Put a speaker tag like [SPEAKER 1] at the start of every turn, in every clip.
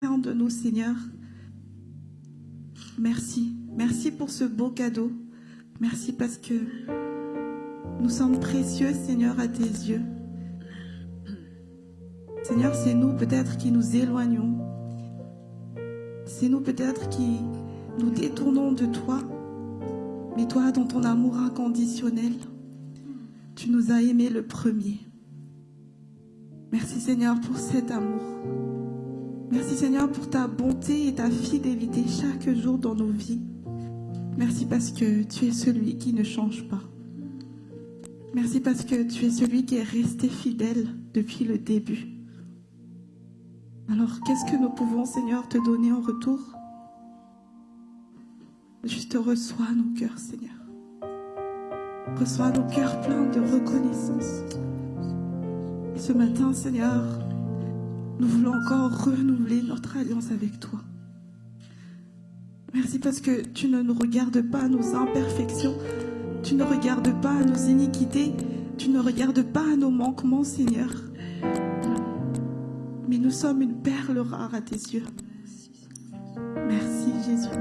[SPEAKER 1] de nous, Seigneur. Merci. Merci pour ce beau cadeau. Merci parce que nous sommes précieux, Seigneur, à tes yeux. Seigneur, c'est nous peut-être qui nous éloignons. C'est nous peut-être qui nous détournons de toi. Mais toi, dans ton amour inconditionnel, tu nous as aimés le premier. Merci Seigneur pour cet amour. Merci Seigneur pour ta bonté et ta fidélité chaque jour dans nos vies. Merci parce que tu es celui qui ne change pas. Merci parce que tu es celui qui est resté fidèle depuis le début. Alors qu'est-ce que nous pouvons Seigneur te donner en retour? Juste reçois nos cœurs Seigneur. Reçois nos cœurs pleins de reconnaissance. Ce matin Seigneur, nous voulons encore renouveler notre alliance avec toi. Merci parce que tu ne nous regardes pas à nos imperfections, tu ne regardes pas à nos iniquités, tu ne regardes pas à nos manquements, Seigneur. Mais nous sommes une perle rare à tes yeux. Merci Jésus.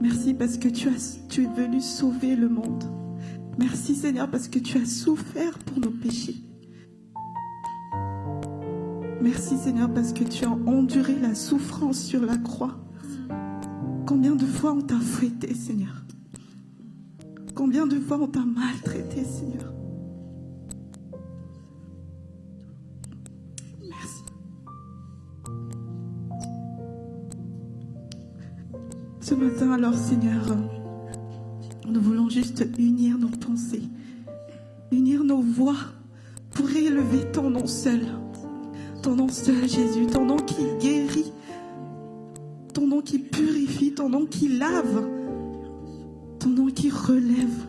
[SPEAKER 1] Merci parce que tu, tu es venu sauver le monde. Merci Seigneur parce que tu as souffert pour nos péchés. Merci Seigneur parce que tu as enduré la souffrance sur la croix. Combien de fois on t'a fouetté Seigneur? Combien de fois on t'a maltraité Seigneur? Merci. Ce matin alors Seigneur, nous voulons juste unir nos pensées, unir nos voix pour élever ton nom seul. Ton nom seul, Jésus, ton nom qui guérit, ton nom qui purifie, ton nom qui lave, ton nom qui relève.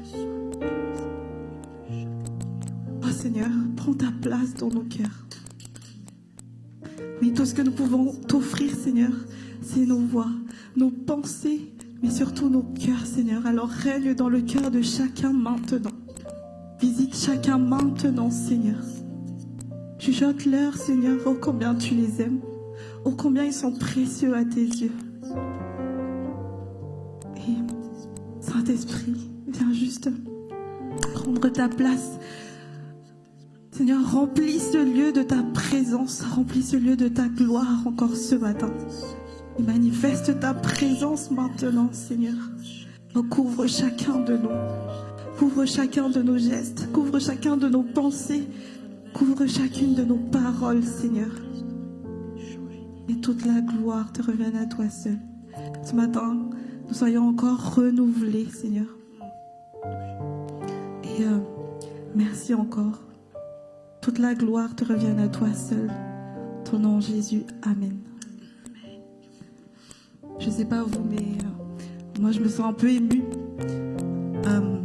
[SPEAKER 1] Oh Seigneur, prends ta place dans nos cœurs. Mais tout ce que nous pouvons t'offrir, Seigneur, c'est nos voix, nos pensées, mais surtout nos cœurs, Seigneur. Alors règne dans le cœur de chacun maintenant. Visite chacun maintenant, Seigneur. Chuchote-leur, Seigneur, oh combien tu les aimes, oh combien ils sont précieux à tes yeux. Et Saint-Esprit, viens juste prendre ta place. Seigneur, remplis ce lieu de ta présence, remplis ce lieu de ta gloire encore ce matin. Manifeste ta présence maintenant, Seigneur. couvre chacun de nous. Couvre chacun de nos gestes. Couvre chacun de nos pensées. Couvre chacune de nos paroles, Seigneur. Et toute la gloire te revienne à toi seul. Ce matin, nous soyons encore renouvelés, Seigneur. Et euh, merci encore. Toute la gloire te revienne à toi seul. Ton nom Jésus. Amen. Je ne sais pas vous, mais euh, moi je me sens un peu émue. Euh,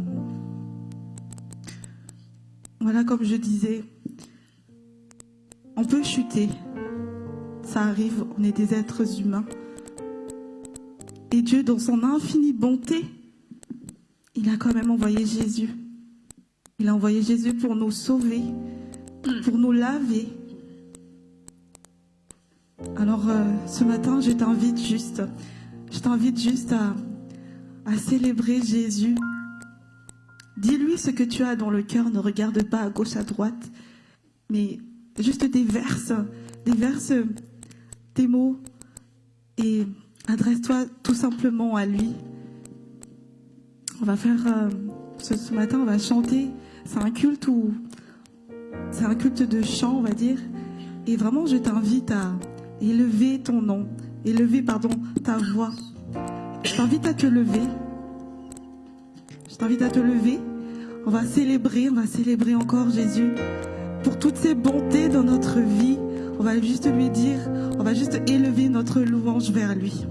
[SPEAKER 1] voilà, comme je disais, on peut chuter. Ça arrive, on est des êtres humains. Et Dieu, dans son infinie bonté, il a quand même envoyé Jésus. Il a envoyé Jésus pour nous sauver, pour nous laver. Alors euh, ce matin, je t'invite juste, je t'invite juste à, à célébrer Jésus. Dis-lui ce que tu as dans le cœur, ne regarde pas à gauche, à droite, mais juste des verses, des verses, des mots, et adresse-toi tout simplement à lui. On va faire, euh, ce, matin, on va chanter, c'est un culte où, c'est un culte de chant, on va dire, et vraiment, je t'invite à élever ton nom, élever, pardon, ta voix. Je t'invite à te lever. Je t'invite à te lever. On va célébrer, on va célébrer encore Jésus pour toutes ces bontés dans notre vie. On va juste lui dire, on va juste élever notre louange vers lui.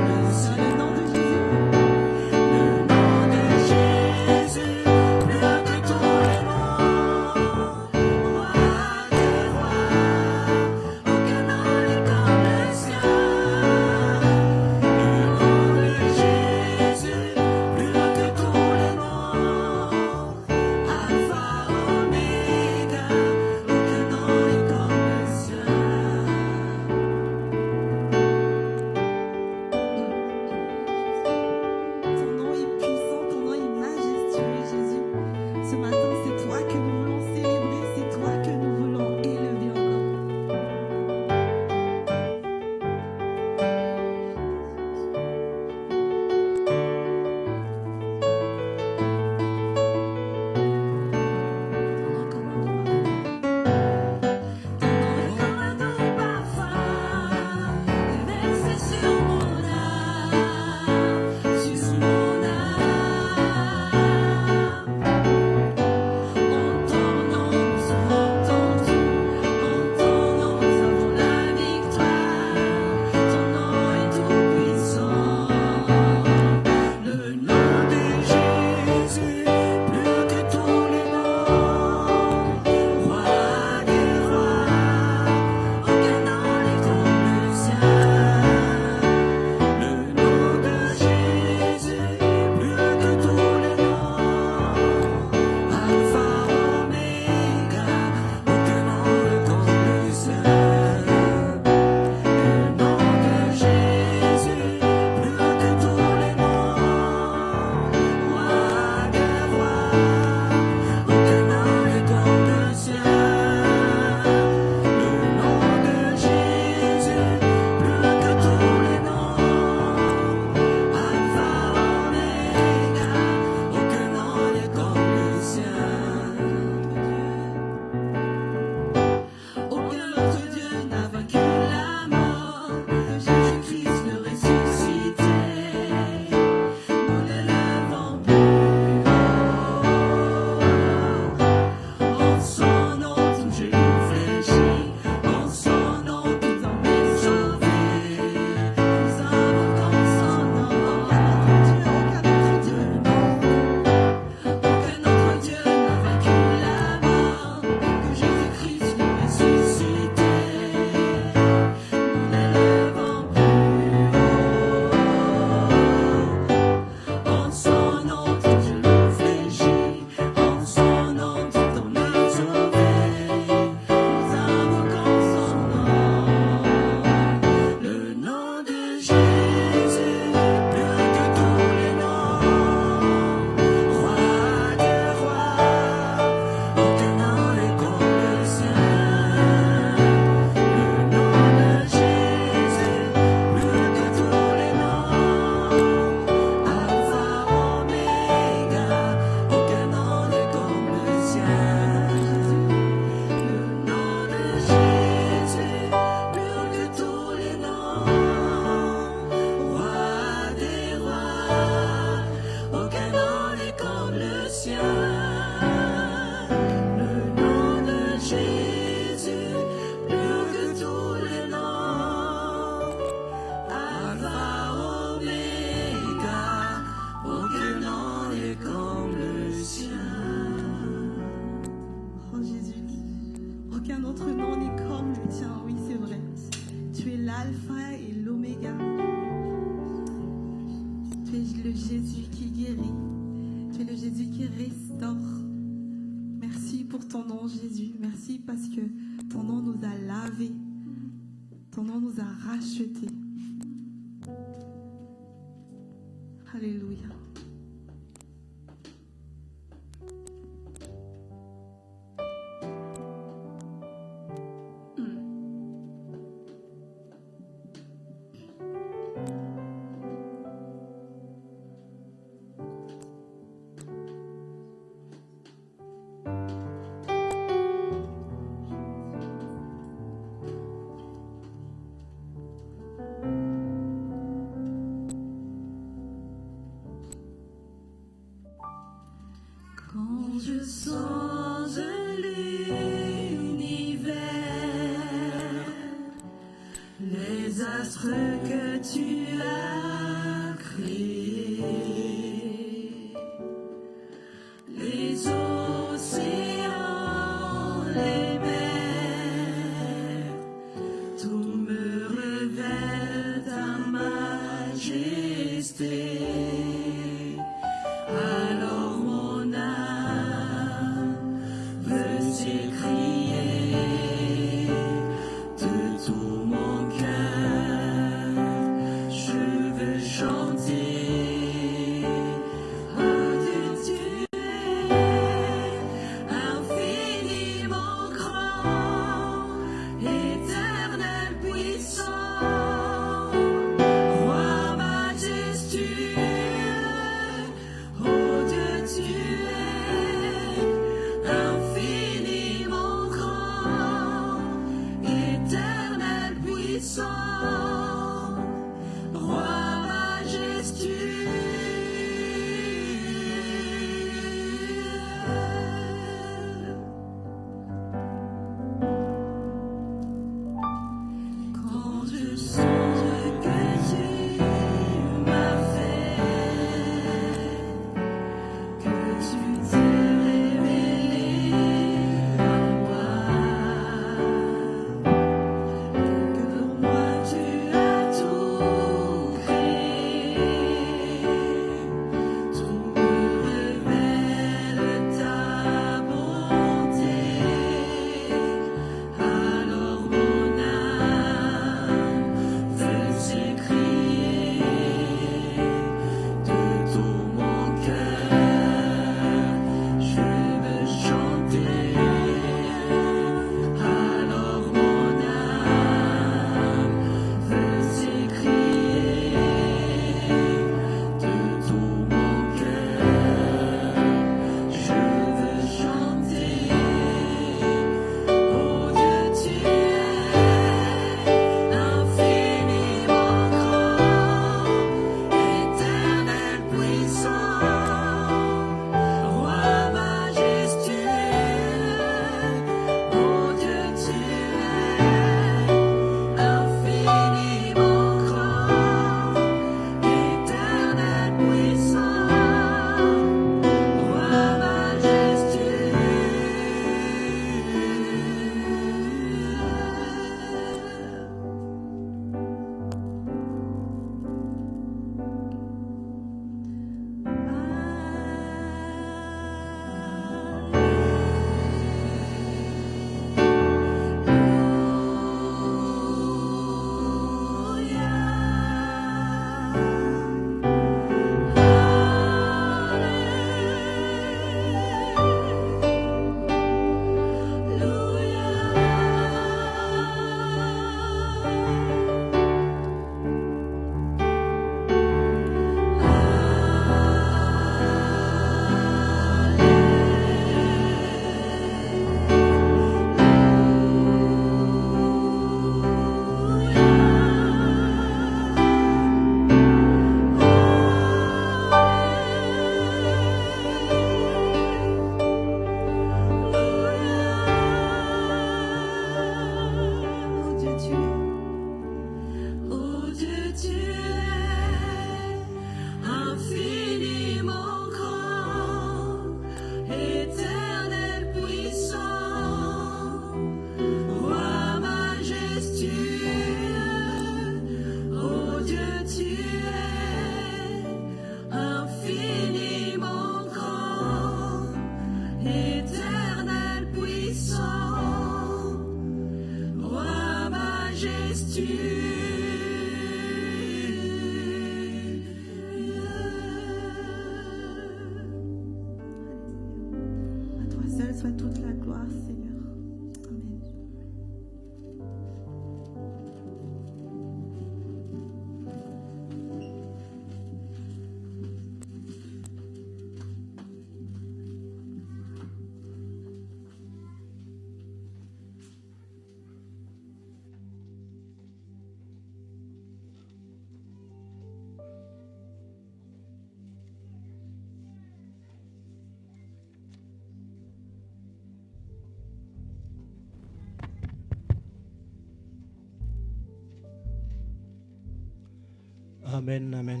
[SPEAKER 1] Amen,
[SPEAKER 2] amen.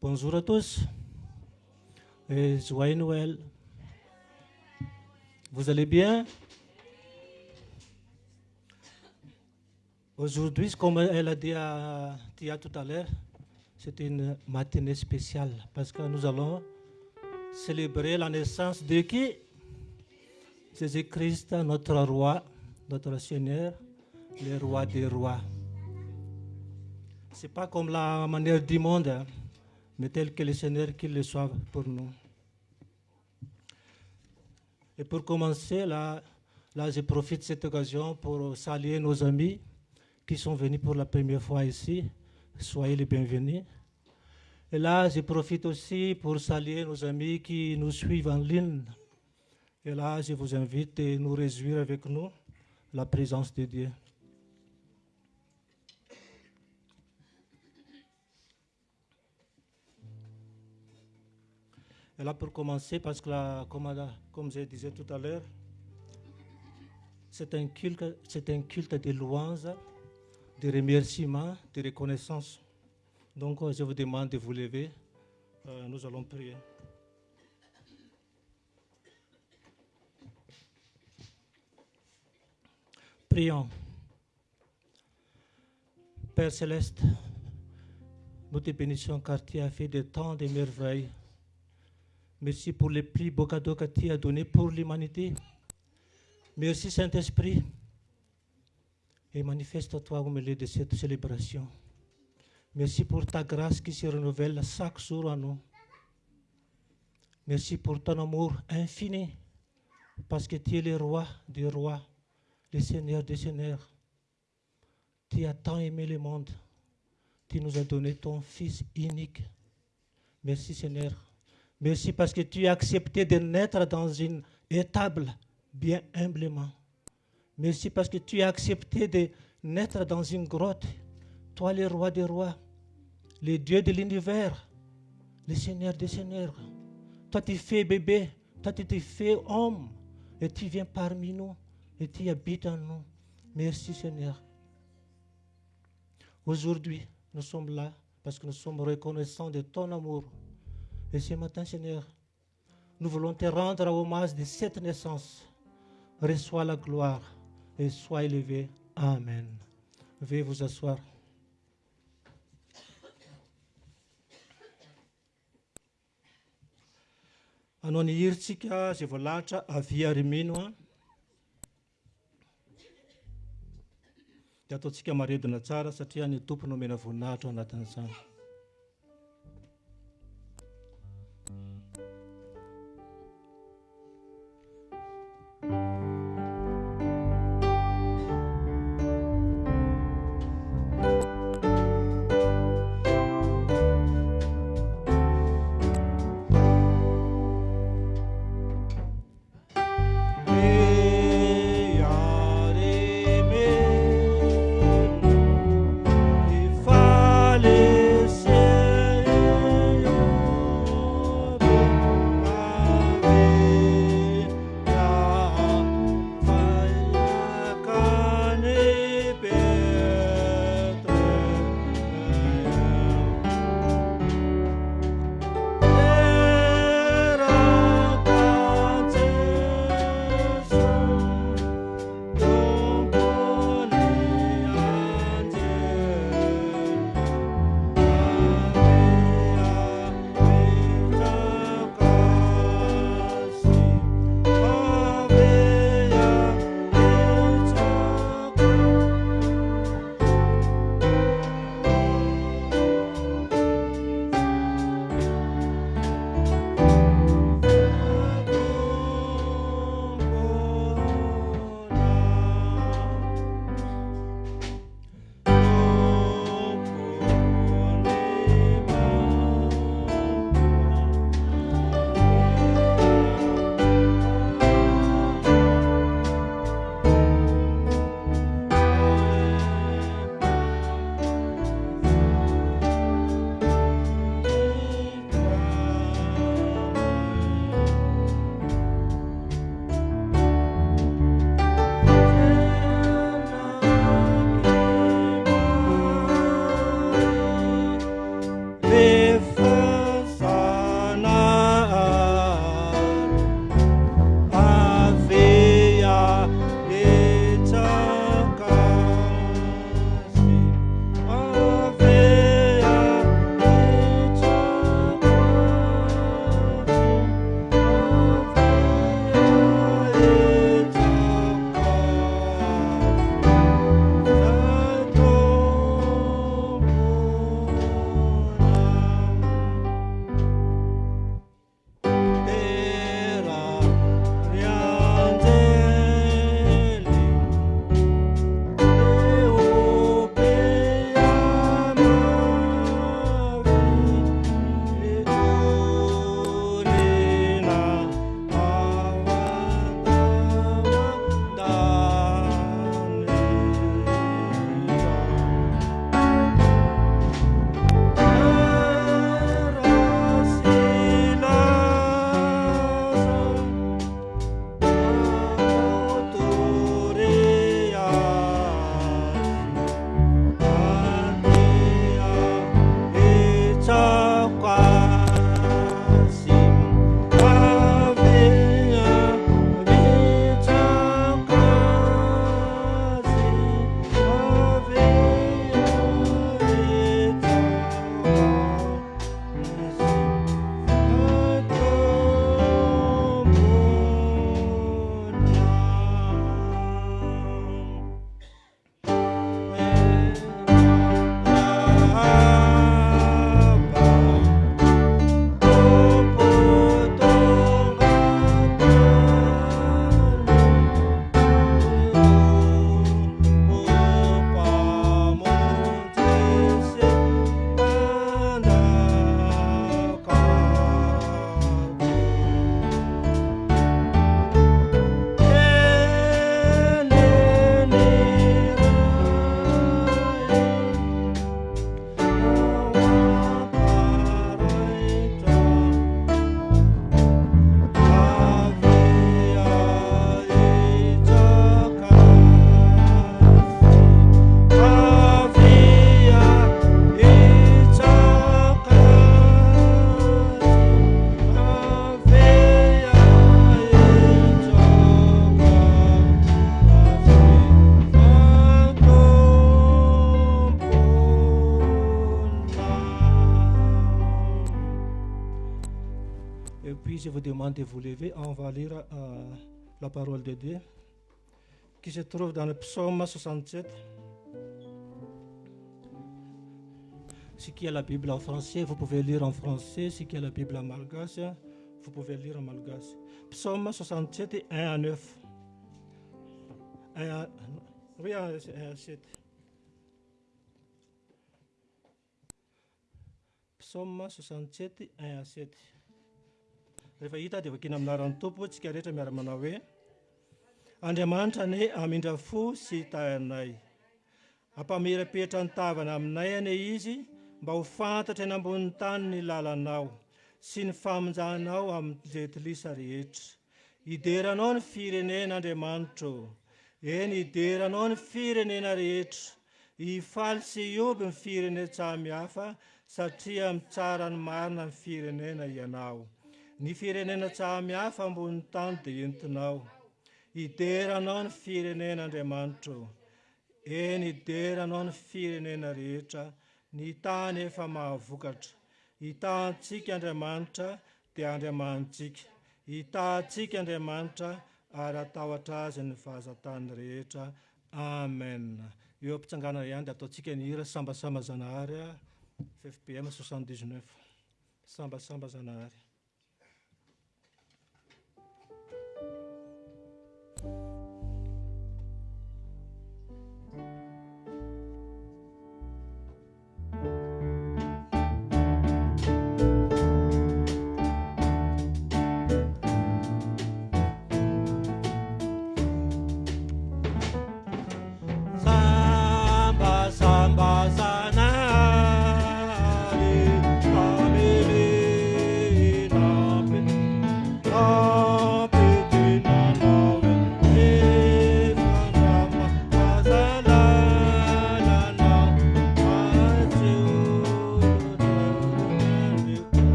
[SPEAKER 2] Bonjour à tous et joyeux Noël. Vous allez bien? Aujourd'hui, comme elle a dit à Tia tout à l'heure, c'est une matinée spéciale parce que nous allons célébrer la naissance de qui? Jésus-Christ, notre roi, notre Seigneur, le roi des rois. C'est pas comme la manière du monde, hein, mais tel que le Seigneur qu'il le soit pour nous. Et pour commencer, là, là, je profite de cette occasion pour saluer nos amis qui sont venus pour la première fois ici. Soyez les bienvenus. Et là, je profite aussi pour saluer nos amis qui nous suivent en ligne. Et là, je vous invite à nous réjouir avec nous la présence de Dieu. Et là, pour commencer, parce que comme, comme je disais tout à l'heure, c'est un culte, un culte de louange, de remerciement, de reconnaissance. Donc, euh, je vous demande de vous lever. Euh, nous allons prier. Prions. Père céleste, nous te bénissons car tu as fait de tant de merveilles. Merci pour les plus beaux que tu as donnés pour l'humanité. Merci Saint-Esprit. Et manifeste-toi au milieu de cette célébration. Merci pour ta grâce qui se renouvelle chaque jour à nous. Merci pour ton amour infini, parce que tu es le roi des rois, le Seigneur des seigneurs. Tu as tant aimé le monde. Tu nous as donné ton Fils unique. Merci Seigneur. Merci parce que tu as accepté de naître dans une étable bien humblement. Merci parce que tu as accepté de naître dans une grotte. Toi, le roi des rois, le Dieu de l'univers, le Seigneur des seigneurs. Toi, tu fais bébé. Toi, tu te fais homme. Et tu viens parmi nous. Et tu habites en nous. Merci, Seigneur. Aujourd'hui, nous sommes là parce que nous sommes reconnaissants de ton amour. Et ce matin, Seigneur, nous voulons te rendre hommage de cette naissance. Reçois la gloire et sois élevé. Amen. Veuillez vous asseoir. anao ny hiritsika zay voalahatra avia rimino a dia ataontsika maredina tsara satria ny tompo no mena voninahitra ao anatin'izany je vous demande de vous lever. On va lire euh, la parole de Dieu qui se trouve dans le psaume 67. Si qui a la Bible en français, vous pouvez lire en français. Si qui a la Bible en malgache, vous pouvez lire en malgache. Psaume 67, 1 à 9. 1 à, oui, 1 à 7. Psaume 67, 1 à 7. rehefa hita dia vakina aminaran'ny tompo tsika rehetra miara-manao hoe andriamanitra ny amindra fo sy tayanay ampamerapetra ny tavana aminay ane izy mba ho fantatra eny ambonin'ny tany ny lalanao sy ny famonjanao amin'ny jetilisa rehetra. Hideranao ny firenen'andriamanitro. Eny hideranao ny firenena rehetra. Hifaly sy ioby ny firenen-tsamihafa satria mitsara ny marina ny firenena ianao. ny firenena tsamihafa ambon'ny tany dia entinao. Ideranao ny firenen'andriamanitro eny hideranao ny firenena rehetra. Ny tany efa mahavokatra. Hitantsika andriamanitra dia andriamanitsika. Hitantsika andriamanitra ary atahotra azy ny fahazatany rehetra. Amen. Eo ampitsangana ihany dia ataontsika ny hira sambasamba zanahary a ffpm 6 sambasamba zanahary.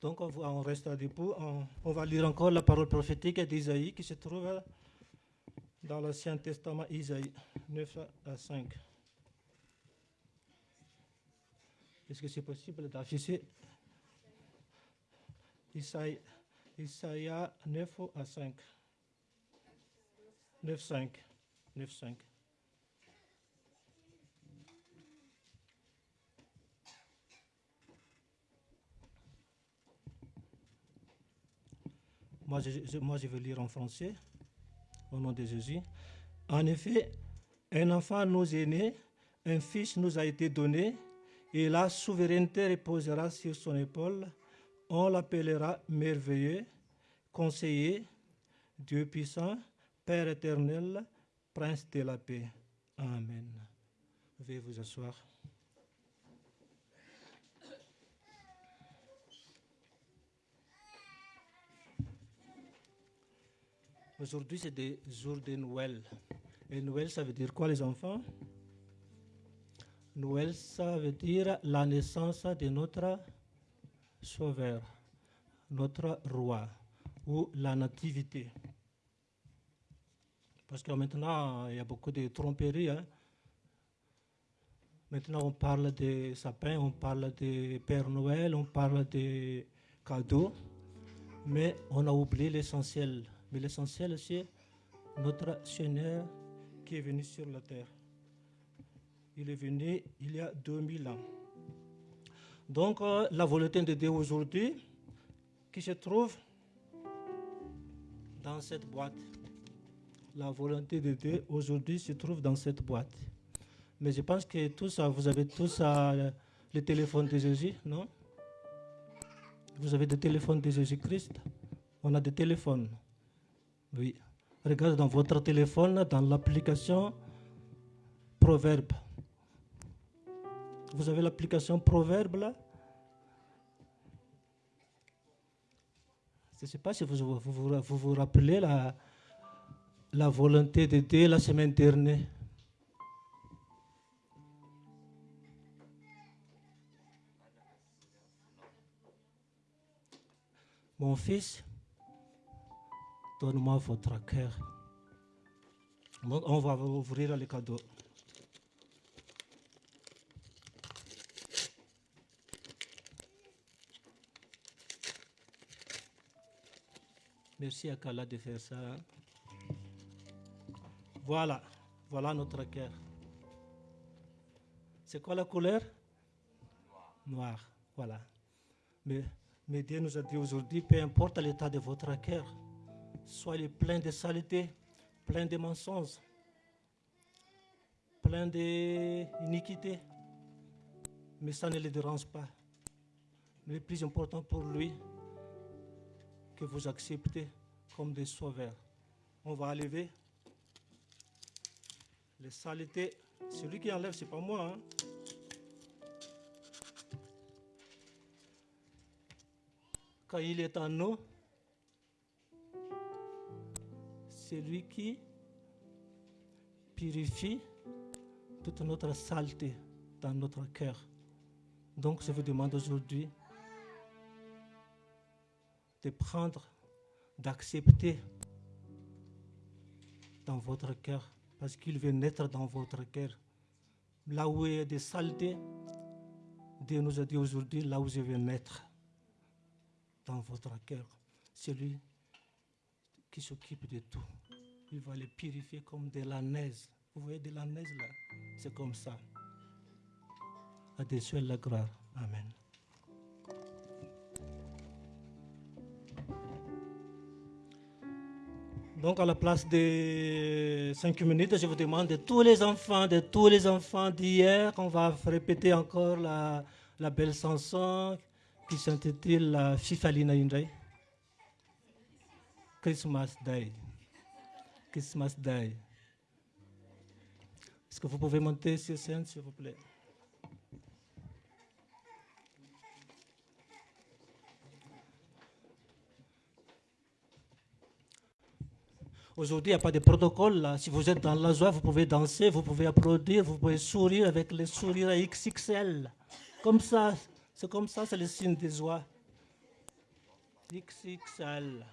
[SPEAKER 2] Donc on, reste debout, on, on va lire encore la parole prophétique d'Isaïe qui se trouve dans l'Ancien Testament, Isaïe 9 à 5. Est-ce que c'est possible d'afficher Isaïe, Isaïe 9 à 5 9, 5. 9, 5. Moi je, je- moi, je vais lire en français, au nom de Jésus. En effet, un enfant nous est né, un fils nous a été donné, et la souveraineté reposera sur son épaule. On l'appellera merveilleux, conseiller, Dieu puissant, Père éternel, Prince de la paix. Amen. Veuillez vous asseoir. Aujourd'hui, c'est des jours de Noël. Et Noël, ça veut dire quoi, les enfants? Noël, ça veut dire la naissance de notre Sauveur, notre Roi, ou la nativité. Parce que maintenant, il y a beaucoup de tromperies. hein. Maintenant, on parle de sapins, on parle de Père Noël, on parle de cadeaux, mais on a oublié l'essentiel. Mais l'essentiel, c'est notre Seigneur qui est venu sur la terre. Il est venu il y a 2000 ans. Donc, euh, la volonté de Dieu aujourd'hui, qui se trouve dans cette boîte. La volonté de Dieu aujourd'hui se trouve dans cette boîte. Mais je pense que tous, vous avez tous euh, le téléphone de Jésus, non? Vous avez des téléphones de Jésus-Christ? On a des téléphones. Oui. Regardez dans votre téléphone, dans l'application Proverbe. Vous avez l'application Proverbe là? Je ne sais pas si vous vous, vous, rappelez la, la volonté de Dieu la semaine dernière. Mon fils, donne-moi votre cœur. On va ouvrir les cadeaux. Merci à Kala de faire ça. Voilà, voilà notre cœur. C'est quoi la couleur? Noir. voilà. Mais, mais Dieu nous a dit aujourd'hui, peu importe l'état de votre cœur, soyez plein de saleté, plein de mensonges, plein d'iniquité. Mais ça ne le dérange pas. Mais le plus important pour lui, que vous acceptez comme des sauveurs. On va enlever les saletés. Celui qui enlève, ce n'est pas moi. Hein. Quand il est en nous, c'est lui qui purifie toute notre saleté dans notre cœur. Donc je vous demande aujourd'hui de prendre, d'accepter dans votre cœur, parce qu'il veut naître dans votre cœur. Là où il y a des saletés, Dieu nous a dit aujourd'hui, là où je veux naître dans votre cœur, c'est lui qui s'occupe de tout. Il va les purifier comme de la neige. Vous voyez de la neige là C'est comme ça. À des la gloire. Amen. Donc, à la place de cinq minutes, je vous demande de tous les enfants, de tous les enfants d'hier, on va répéter encore la, belle chanson qui s'intitule la Fifalina Indray. Christmas Day. Christmas Day. Est-ce que vous pouvez monter sur scène, s'il vous plaît? Aujourd'hui, il n'y a pas de protocole. Si vous êtes dans la joie, vous pouvez danser, vous pouvez applaudir, vous pouvez sourire avec les sourires XXL. Comme ça, c'est comme ça, c'est le signe de joie. XXL.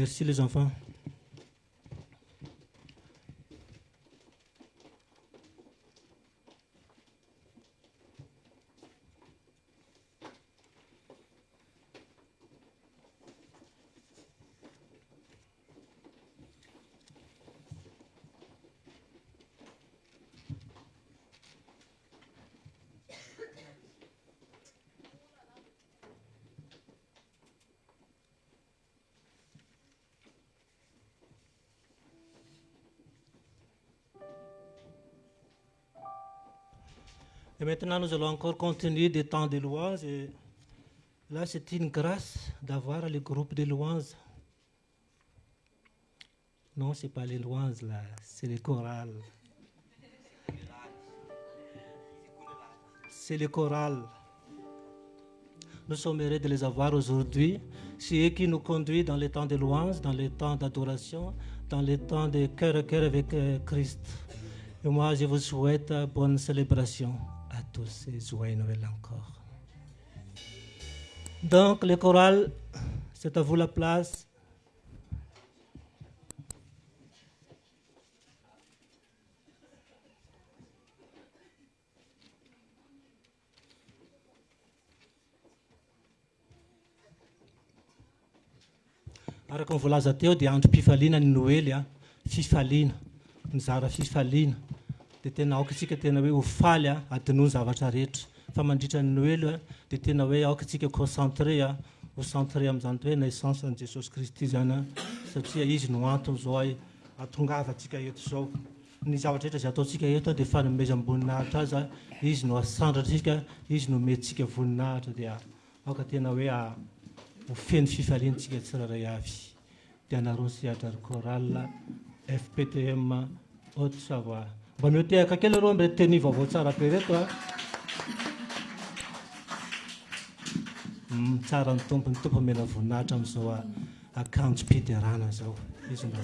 [SPEAKER 2] Merci les enfants. Et maintenant, nous allons encore continuer des temps de louange. Et là, c'est une grâce d'avoir le groupe de louanges. Non, ce n'est pas les louanges, là, c'est les chorales. C'est les chorales. Nous sommes heureux de les avoir aujourd'hui. C'est eux qui nous conduisent dans les temps de louange, dans les temps d'adoration, dans les temps de cœur à cœur avec euh, Christ. Et moi, je vous souhaite euh, bonne célébration tous et joyeux Noël encore. Donc, le choral, c'est à vous la place. araka nyvoalaza teo dia andro mpifaliana ny noely a fifaliana mizara fifaliana de tena aoka tsika tena hoe hofaly a adinoa ny zavatra rehetra. Fa mandritra ny noely a de tena hoe aoka tsika concentré a hocentré am'izany to hoe naissance an' jesosy kristy zany a satria izy no antony zao ay atongavatsika eto zao. Ny zavatra rehetra zay ataontsika eto de fanomezamboninahitra azy a izy no asandratsika izy no metsika voninahitra dia aoka tena hoe hofeny fifaliantsika tsiraray avy. Dia narosy adrary coral fptm haute savoa mba miotehaka kely areo amre teny vaovao tsara be reto a tsara ny tompony tompo mena voninahitra am'izao a ah. akanjo-piderana zao izy mba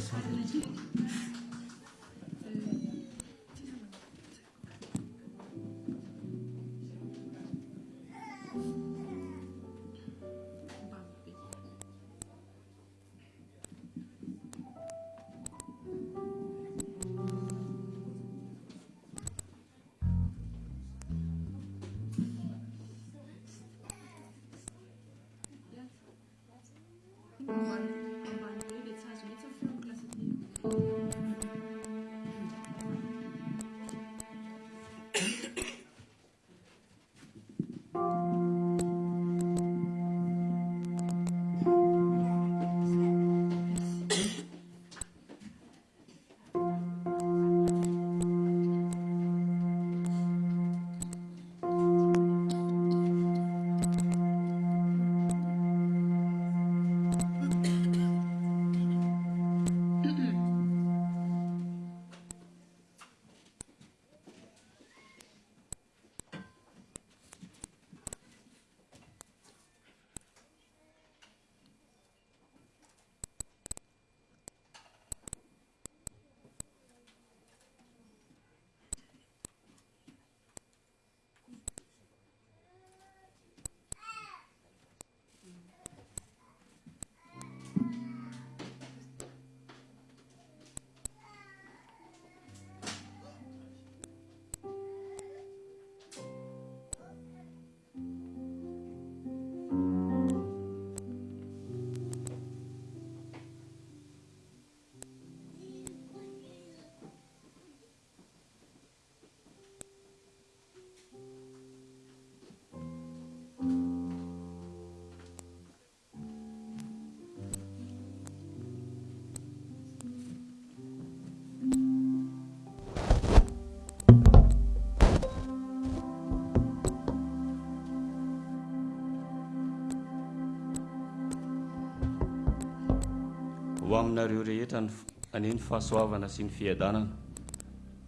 [SPEAKER 3] aminareo rehetra ny ane ny fahasoavana sy ny fiadanana.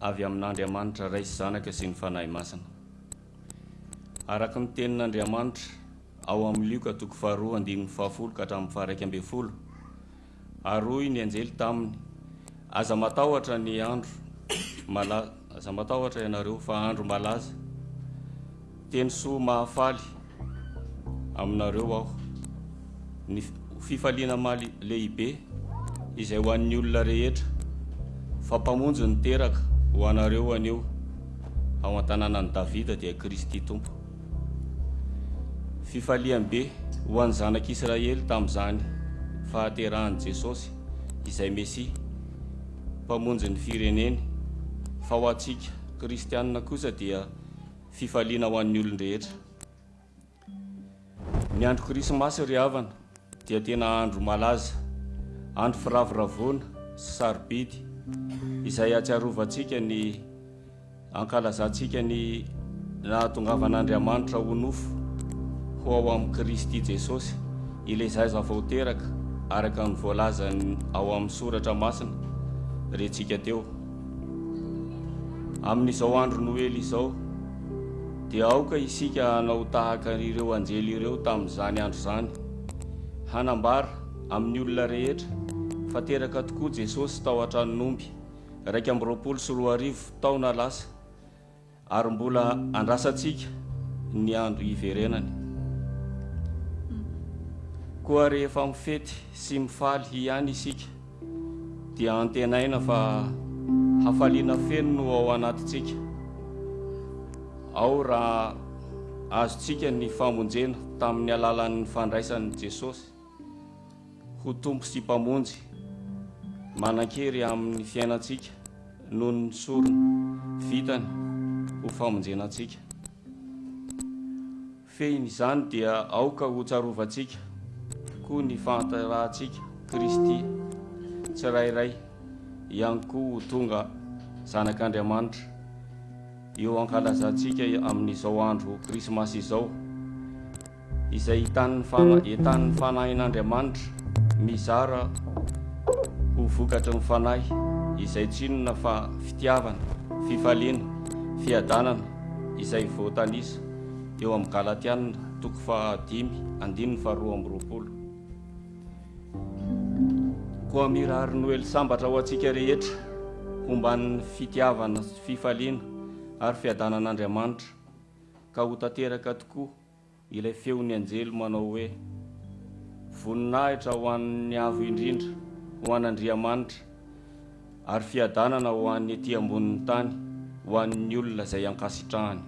[SPEAKER 3] Avy amin'andriamanitra ray sy zanaka sy ny fanahy masina araka ny tenin'andriamanitra ao amin'ny lioka toko faharoa andinin'ny fahafolo ka hatramin'ny faharaiky ambe folo. Aroy ny anjely taminy. Aza matahotra ny andro malaza aza matahotra ianareo fa andro malaza. Teny soa mahafaly aminareo aho. Ny fifaliana maly lehibe izay ho an'ny olona rehetra. Fampamonjy ny teraka ho anareo anio. Ao an-tanànany davida dia kristy tompo. Fifaliambe ho an'ny zanak'israely tamin'izany fahaterahan' jesosy izay mesia. Mpamonjy ny fireneny. Fa ho antsika kristianina kosa dia fifaliana ho an'ny olonrehetra ny andro krismasy ry havana dia tena andro malaza. andro firavoravona sy sarobidy. Izay atsiarovantsika ny ankalazantsika ny nahatongavan'andriamanitra ho nofo ho ao amin'i kristy jesosy. Ilezaiza vao teraka araka ny voalazany ao amin'ny soratra masina. Rentsika teo. Amin'izao andro noely izao dia aoka isika hanao tahaka ireo anjely ireo tamin'izany andro izany. Hanambara amin'ny olona rehetra. Fa teraka tokoa jesosy tao an-tranonomby raika am'roapolo sy roa arivo taona lasa. Ary mbola andrasantsika ny andro iverenany koa rehefa mifety sy mifaly ihany isika dia antenaina fa hafaliana feno no ao anatintsika. Ao raha azontsika ny famonjena tamin'ny alalan'ny fandraisan'i jesosy. ho tompo sy mpamonjy. Manan-kery amin'ny fiainantsika noho ny sorona vitany ho famonjenantsika. Fehiny izany dia aoka ho tsarovantsika koa ny fantarahantsika kristy tsirairay ihany koa ho tonga zanak'andriamanitra. Eo ankalazantsika amin'izao andro krismasy izao izay hitanny fana- etanin'ny fanahin'andriamanitra mizara ho vokatry ny fanahy izay tsinona fa fitiavana fifaliana fiadanana izay voatanisa. Eo amin'ny galatianina toko fahadimy andininy faharoa amby roapolo. Koa mirary noely sambatra ho antsika rehetra homban'ny fitiavana fifaliana ary fiadanan'andriamanitra. Ka ho tanteraka tokoa ilay feon'ny anjely manao hoe voninahitra ho an'ny avo indrindra ho an'andriamanitra ary fiadanana ho an'ny ety ambonin'ny tany ho an'ny olona izay ankasitrahany.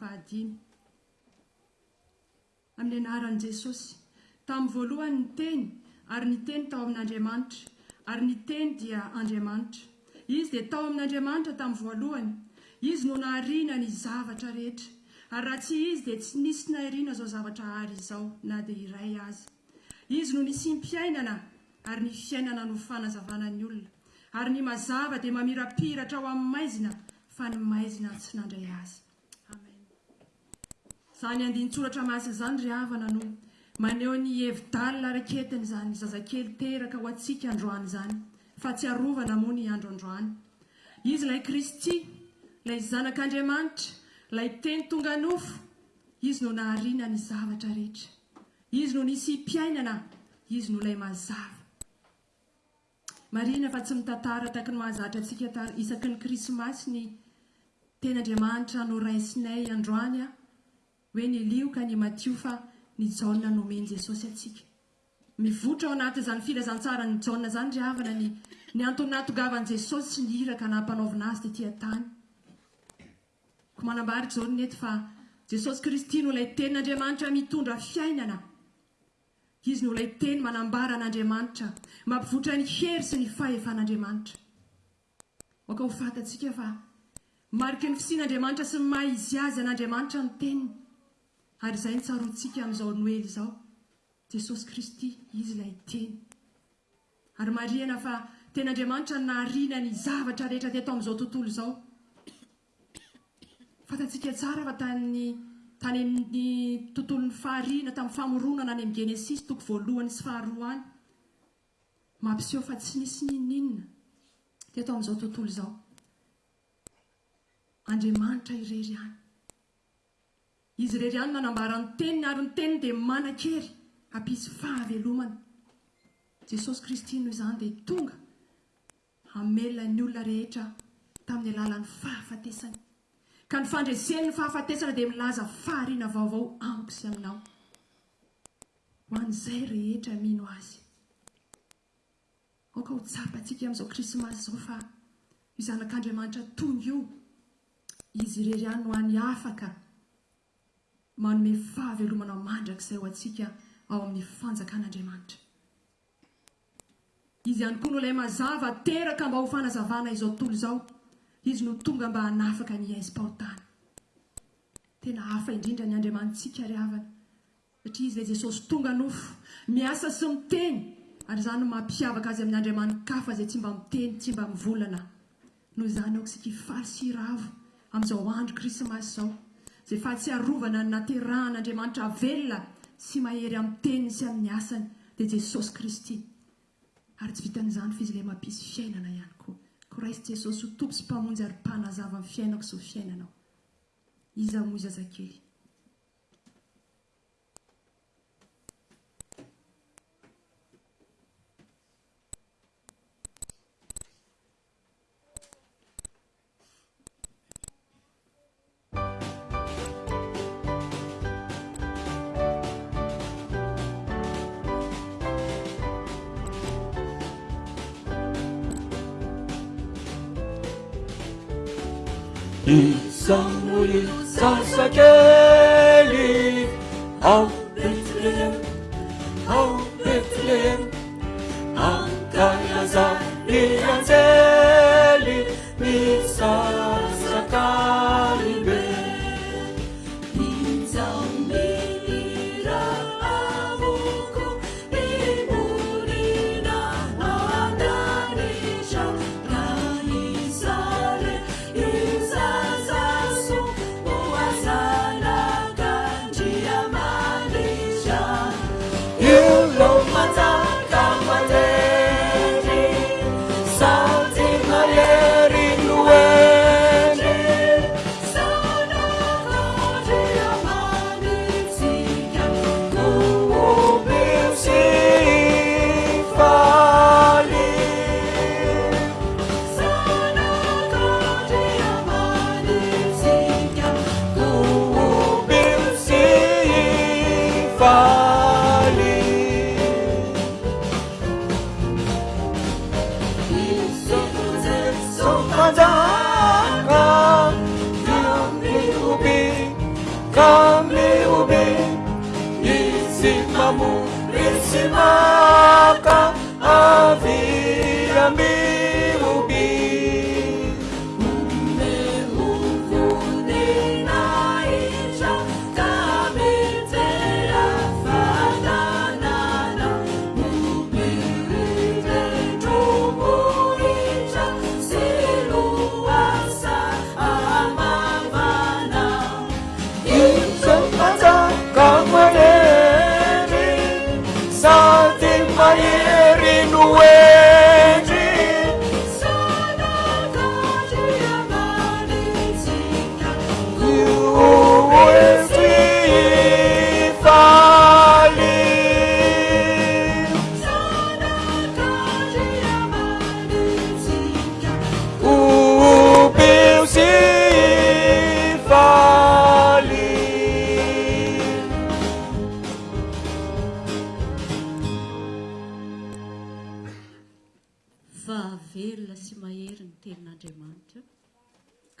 [SPEAKER 4] fahadimy. Amin'ny anaran'i jesosy tamin'ny voalohany ny teny ary ny teny tao amin'andriamanitra ary ny teny dia andriamanitra. Izy dia tao amin'andriamanitra tamin'ny voalohany. Izy no nahariana ny zavatra rehetra. Ary raha tsy izy dia tsy nisy nahiriana zao zavatra hary izao na dia iray azy izy no nisy mpiainana ary ny fiainana no fanazavanany olona. Ary ny mazava dia mamirapiratra ho amin'ny maizina fa ny maizina tsy nandray azy. zany andinsoratra masy zany ry avana no maneho ny hevidalina raketiny zany zazakely teraka ho atsika androany zany fa tsy arovana moa ny andro androany. Izy ilay kristy ilay zanak'andriamanitra ilay teny tonga nofo izy no nahariana ny zavatra rehetra. Izy no nisy mpiainana izy no ilay mazava. Marina fa tsy mitantara taky ny mahazatra antsika isaky ny krismasy ny tenyandriamanitra no raisinay androany a hoe ny lioka ny matio fa ny jaona nomeny jesosy atsika. Mivotra ao anaty zany filazantsara ny jaona zany ry avana ny ny antonatogavan' jesosy sy ny iraka nampanaovina azy tetiatany ko manambary jaony nety fa jesosy kristy no ilay tenin'andriamanitra mitondra fiainana. Izy no ilay teny manambara an'andriamanitra mampivotra ny hery sy ny fahefan'andriamanitra. Oka ho fatatsika fa mariky ny fisian'andriamanitra sy ny maha izy azy an'andriamanitra ny teniny. ary izay nitsarontsika amin'izao noely izao. Jesosy kristy izy ilay teny. Ary mariana fa ten'andriamanitra ny naharina ny zavatra rehetra teto amin'izao tontolo izao. Fantatsika tsara fa tany tany amin'ny tontolon'ny fahariana tamin'ny famoronana any amin'ny genesisy toko voalohany sy faharoa any mampiseho fa tsy nisy nininina teto amin'izao tontolo izao. Andriamanitra irery any. izy rery any nanambarany teniny ary ny teniny dia manan-kery ampisy fahavelomana jesosy kristy noho izany dia tonga hamelona ny olona rehetra tamin'ny alalan'ny fahafatesany. Ka ny fandreseny ny fahafatesana dia milaza fahariana vaovao amiko sy aminao. Ho an'izay rehetra mino azy. Aoka ho tsapantsika amin'izao krismasy izao fa izanak'andriamanitra tony io. Izy irery any ho any afaka manome fahavelomana mandrakizay ho antsika ao amin'ny fanjakan'andriamanitra. Izy ihany koa no ilay mazava teraka mba ho fanazavana izao tontolo izao. Izy no tonga mba hanafaka ny aizy-pahotana tena hafa indrindra ny andriamanitsika ry havana. Satria izy ilay jesosy tonga nofo miasa sy miteny. Ary zany no mampiavaka azy amin'ny andriamanikafa zay tsy mba miteny tsy mba mivolana. Noho izany aoksika ifaly siravo amin'izao andro krismasy izao. zay fahatsiarovana ny naterahan'andriamanitra velona sy mahery amin'ny teniny sy amin'ny asany dia jesosy kristy. Ary tsy vitan'izany fa izy ilay mampisy fiainana ihany koa. Ko jesosy ho tompo sy mpamonjy ary mpanazava ny fiainako zao fiainanao. Iza moa izazakely
[SPEAKER 5] 있어.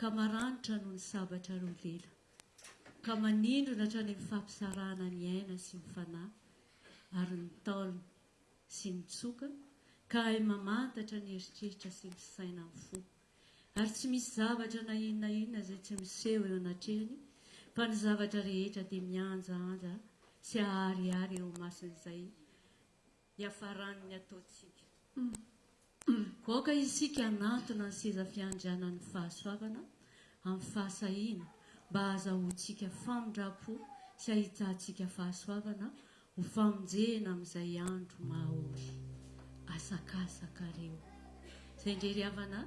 [SPEAKER 5] ka maranitra noho ny sabatra roalela
[SPEAKER 6] ka manindrona htrany amin'ny fampisarana ny aina sy ny fanahy ary ny taolona sy ny tsokana ka hay mamantatra ny heritreritra sy ny saina ny fo. Ary tsy misy zavatra na inona inona zay tsy miseho eo anatrehany fa ny zavatra rehetra dia mianjaanja sy ahariary eo masin'izay iafaraniny ataontsika. Mm. goaka isika anatona ny seza fiandrianan'ny fahasoavana amin'ny fahasahina mba azahontsika famindrapo sy ahitantsika fahasoavana ho famonjena amin'izay andro mahaoly asakasakareo zay ndrery havana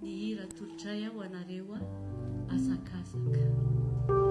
[SPEAKER 6] ny hira tolotray aho anareo a asakasaka.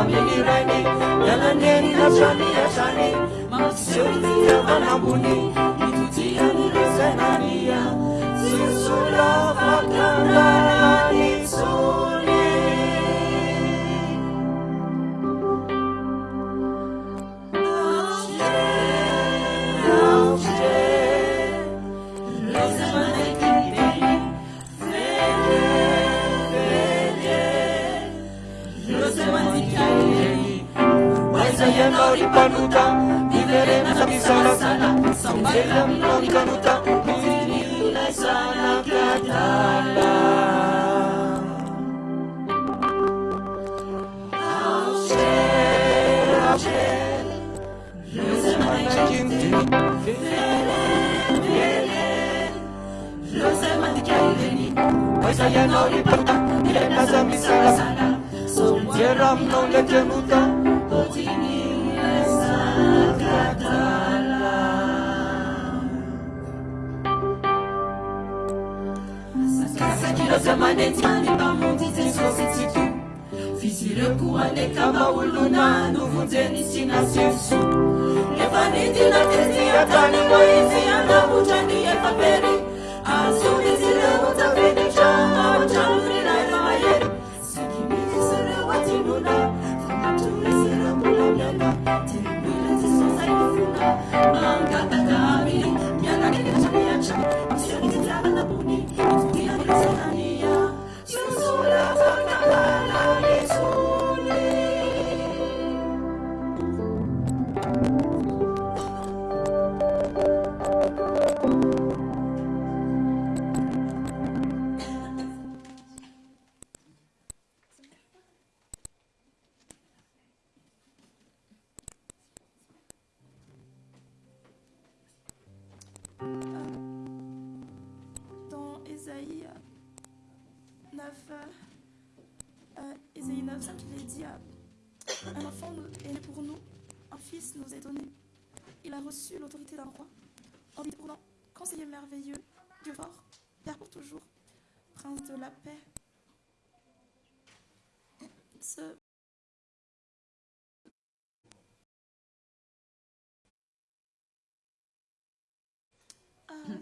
[SPEAKER 5] amianirani yananeni nasani asani maseuiavanabuni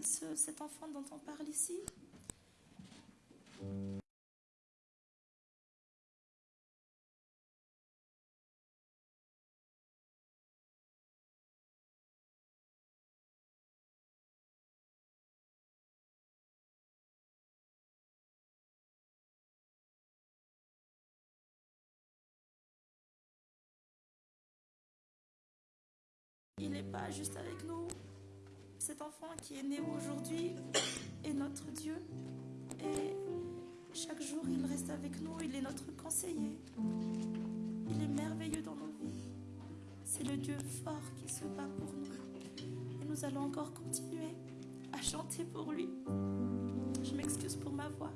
[SPEAKER 5] ce-
[SPEAKER 7] cet enfant dont on parle ici. Il n'est pas juste avec nous. Cet enfant qui est né aujourd'hui est notre Dieu. Et chaque jour, il reste avec nous. Il est notre conseiller. Il est merveilleux dans nos vies. C'est le Dieu fort qui se bat pour nous. Et nous allons encore continuer à chanter pour lui. Je m'excuse pour ma voix.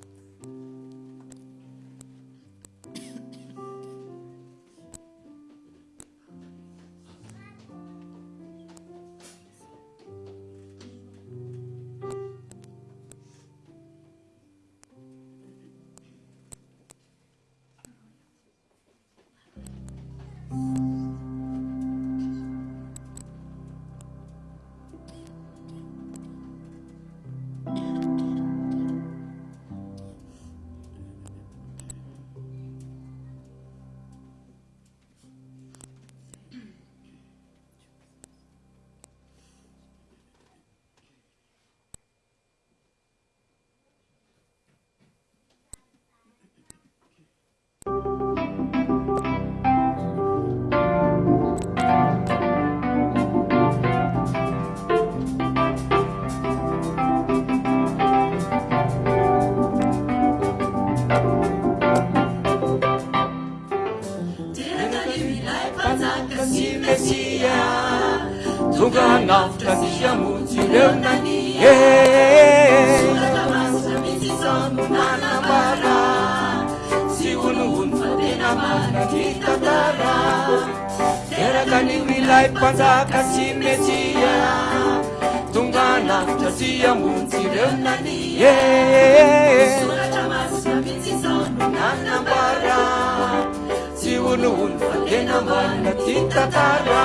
[SPEAKER 5] tantara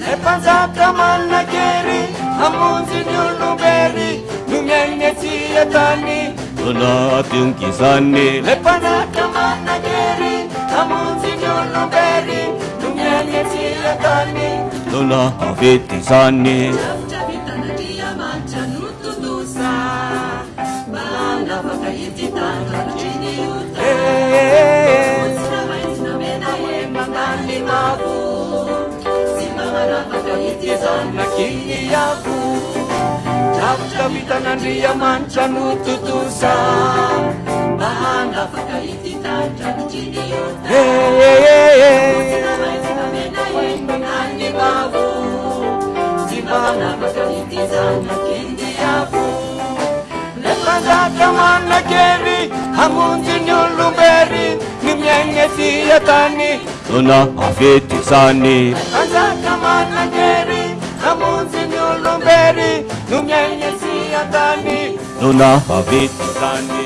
[SPEAKER 5] lay mpanjaka maninakery amonjy ny olobery no miainy atsiatany
[SPEAKER 8] anatyongizany
[SPEAKER 5] lay mpanjaka maninakery amonjy ny olobery no miainy atsiatany
[SPEAKER 8] nona avety zany
[SPEAKER 5] Hey. mavo sy magnanataka ity zanakiny ako lavitra vitan'andriamanitra no totosa mba hanafaka ity tandravitrinyotany mavo sy magnanataka ity zanakiny ako lapanjatra manina kery hamonjy ny olombery
[SPEAKER 8] n'imyanya
[SPEAKER 3] siyatani tuna afeti sani anzakamana ngeri amunzi nyulumberi n'imyanya siyatani tuna afeti sani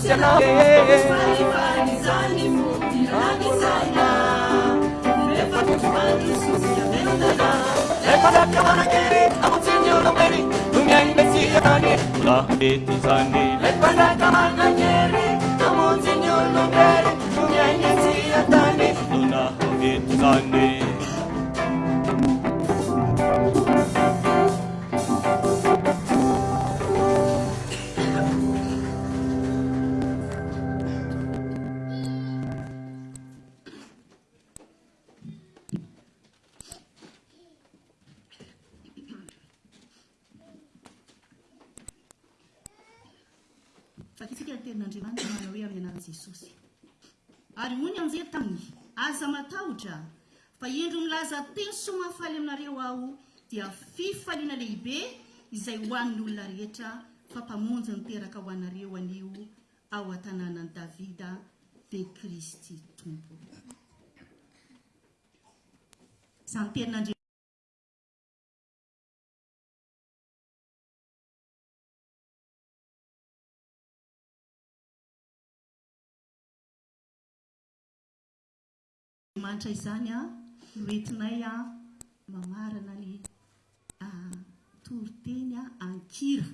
[SPEAKER 3] Sana Sana
[SPEAKER 9] aza matahotra. Fa indro milaza teny somahafaly aminareo aho dia fifaliana lehibe izay hoan'ny olona rehetra fa mpamonjy nyteraka ho anareo anio ao an-tanànany davida de kristy tompo. Zany tenin'andr manitra izany a noentinay a mamarana ny toriteny a ankira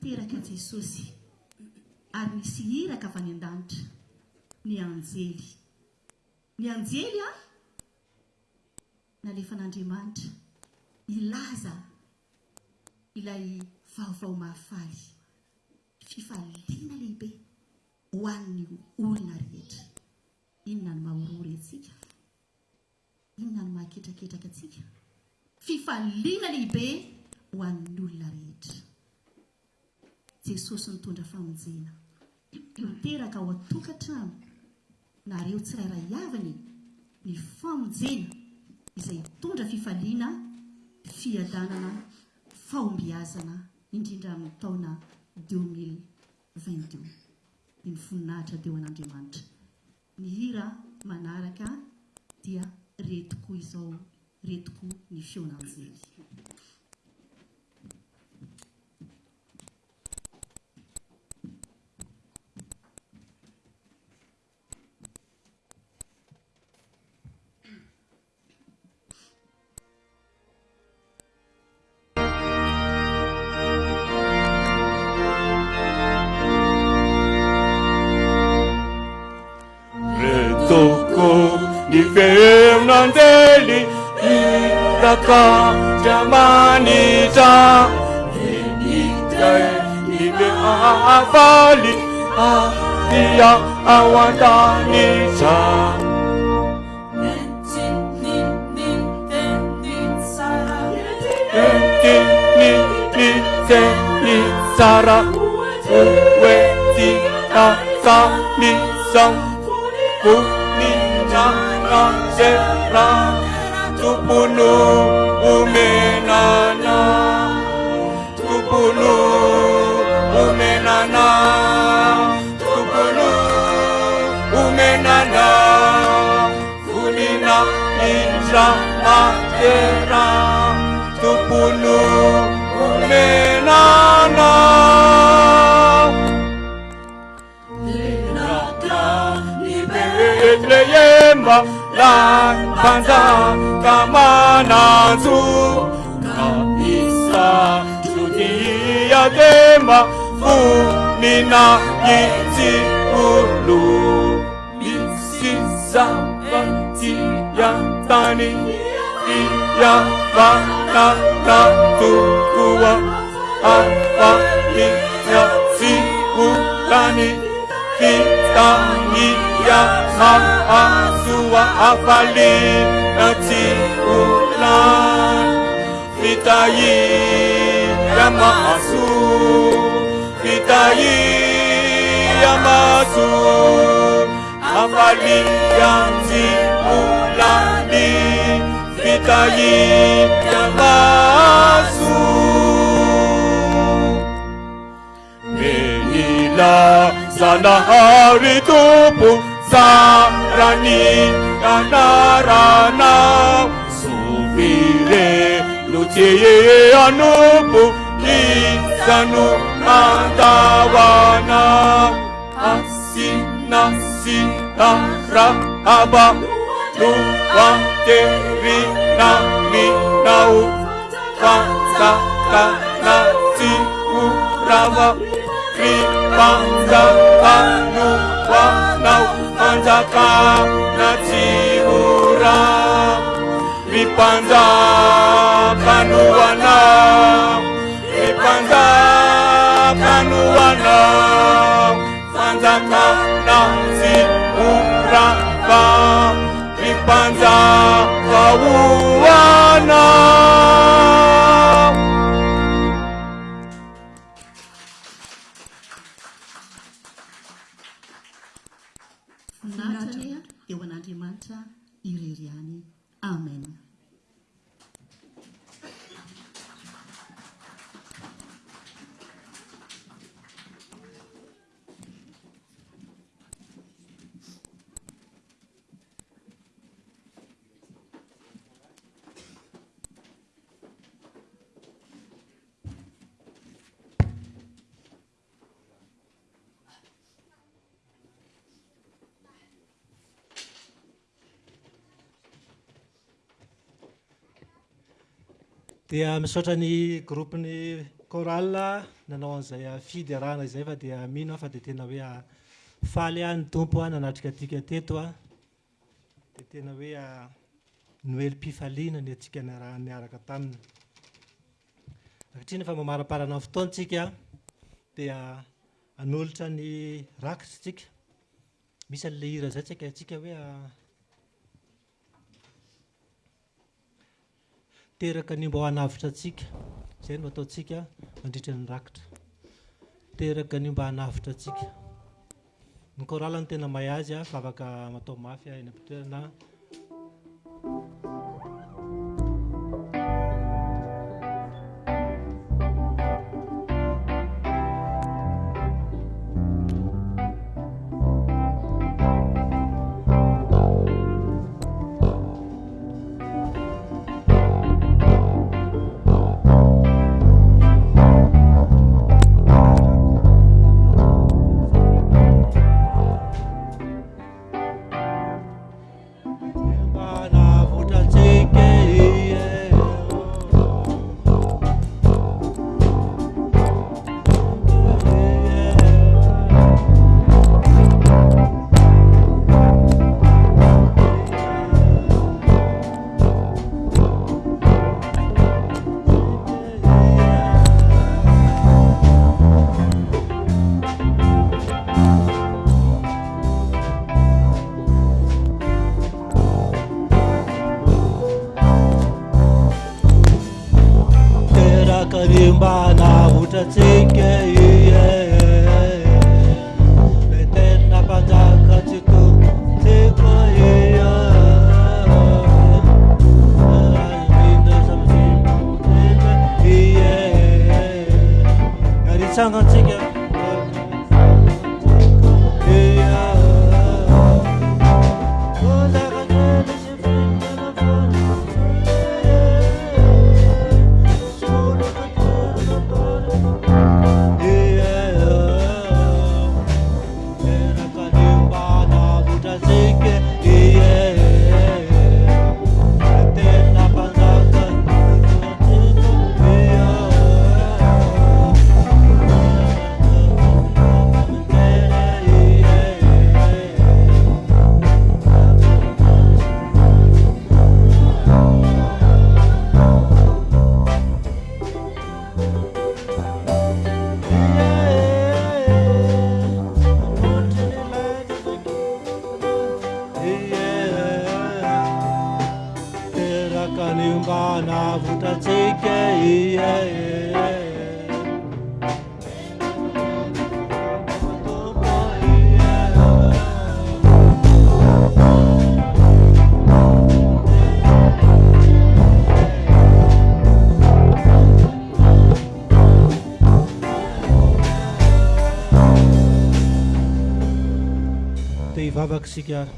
[SPEAKER 9] teraka jesosy. Ary nisy hiraka avy any an-danitra. Ny anjely. Ny anjely a nalefan'andriamanitra ilaza ilay vaovao mahafaly. Fifaliana lehibe. ho an'ny olona rehetra. Inona ny mahorory atsika inona ny mahaketraketraka atsika fifaliana lehibe ho an'ny olona rehetra. Jesosy nitondra famonjena. Miteraka ao atokantrano nareo tsirairay aviny ny famonjena izay tondra fifaliana fiadanana faombiazana indrindra amin'ny taona deux mille vingt deux ny foninahitra teo an'andriamanitra. Ny hira manaraka dia retoko izao retoko ny feonanjely.
[SPEAKER 3] ka jamani ta ni tai ni be a fali a dia awanda ni ta Ti ni ni
[SPEAKER 5] te ni
[SPEAKER 3] sara
[SPEAKER 5] we ti ta sa ni sang ku ni na na se ra
[SPEAKER 3] Sepuluh umenana. Sepuluh umenana. Sepuluh umenana. Fulina inja matera. Sepuluh umenana. Linata libele yemba Lang panza 玛纳扎哪里撒苏蒂亚戴拿托尼那戴拿托尼亚伊基乌鲁米西沙拉基亚戴拿
[SPEAKER 5] 迪亚瓦纳达嘟
[SPEAKER 3] 嘟哇
[SPEAKER 5] 阿巴尼亚基乌拉尼 Yaman asua
[SPEAKER 3] avali nanti ulan Fitayi yama asu Fitayi yama asu Avali yanti ulani Fitayi ya asu. Menila sana hari tupu sarani ganarana sufire luce anupu kisanu antawana asina sita rahaba tuwa teri nami nau kata kata si kurawa kripanga anu wanau fanjakana tsy ora ny mpanjakanoana ny
[SPEAKER 9] mpanjakanoana fanjakana tsy orava ny mpanjakaoana
[SPEAKER 2] dia misaotra ny groupeny coral nanao an'izay fidy arahana izay fa dia mino a fa de tena hoe faly a ny tompo a nanatrika atika teto a. De tena hoe noely-pifaliana ny atsika naraha niaraka taminy. Akatriny fa mamaraparana ny fotoantsika dia anolotra ny rakitra tsika. Misy an'le hira zay tsika atsika hoe teraka ny mba ho anavitra atsika zay no ataontsika mandritra ny rakitra. Teraka ny mba hanavitra atsika ny korala ny tena mahay azy a afaka matao mafy a eny ampitoerana. miavaka sika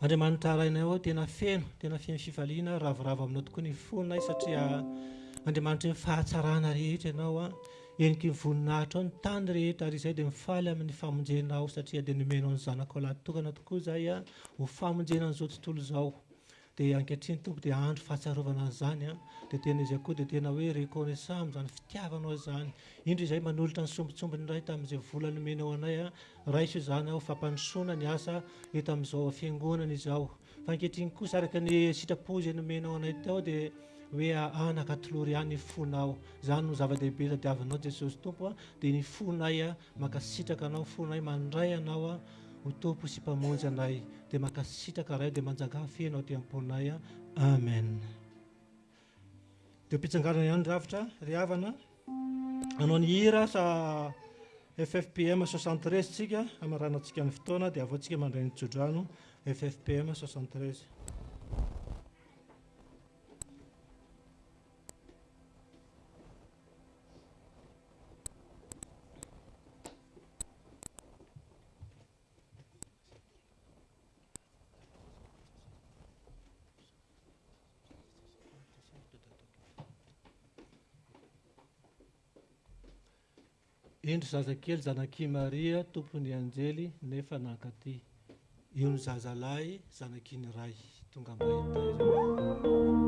[SPEAKER 2] andriamanitra rainay ao tena feno tena feno fifaliana ravoravo aminao tokoa ny fonay satria andriamanitra fahatsarana rehetra ianao a. Eniky nyvoninahitra ao ny tany rehetra ary izay dia mifaly amin'ny famonjenao satria dia nomenao ny zanakao lahtokana tokoa zay a. Ho famonjena an'izao tontolo zao dia ankehitriny tompo dia andro fahatsarovana an'izany a. de tena izy akoa de tena hoe reconnaissant zany fitiavanao zany. Indro izay manolotra ny sombitsombiny ray tamin'izay vola nomenao anay a raiso zany aho fampanisoana ny asa eto amin'izao fiangonana izao. Fa ankehitriny koa saraka ny sitrapozy nomenao anay tao de hoe anaka tolory any fonao. Zany no zava-dehibe tadiavinao jesosy tompo a de ny fonay a makasitraka anao fonay mandray anao a ho tompo sy mpamonjy anay. De makasitraka ray de manjangafenao ty amponay a. Amen. de mpitsangarana ihany ravitra ry avana anao ny hira sa ffpm soixante-treize tsika amaranantsika ny fotoana de avao antsika mandray ny tsodrano ffpm soixante-treize. indry zazakely zanaky maria tompony anjely nefa nankaty io ny zazalahy zanaky ny ray tonga mahita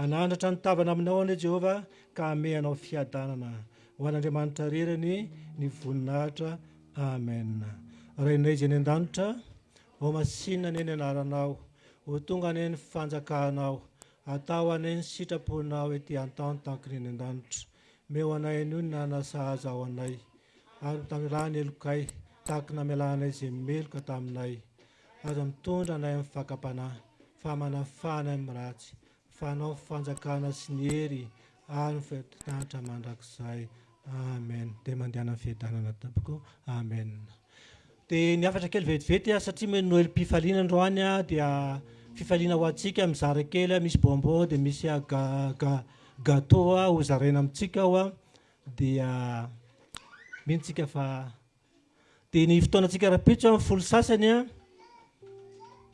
[SPEAKER 2] anandratra ny tavana aminao ane jehovah ka ame anao fiadanana. Ho an'andriamanitra rerany ny voninahitra. Amen. Rainay izy any an-danitra vao masinna ane ny anaranao ho tonga ane ny fanjakanao atao ane ny sitraponao ety an-tany tankiny any an-danitra meo anay anio ny nanasahaza ao anay. Ary tamilany elokay tahaky namelanay zay meloka taminay. Aza mitondra anay amin'ny fakapanahy fa manafana amin'ny ratsy fanao fanjakana sy ny hery ary ny fitanitra mandrakizay. Amen. De mandehana fiadanana tampoko amen. De ny afatra kely vetivety a satria me noely mpifaliana androany a dia fifaliana ho antsika mizara kely a misy bonbon de misy gaga gâteau a ho zaraina amintsika aho a dia mihintsika fa de ny fotoanatsika raha a folo sasany a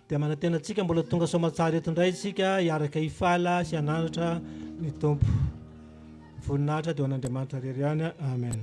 [SPEAKER 2] dia manantenantsika mbola tonga somatsara etindray tsika hiaraka ifala sy ananatra ny tompo. Voninahitra dia ho an'andriamanitra rery any amen.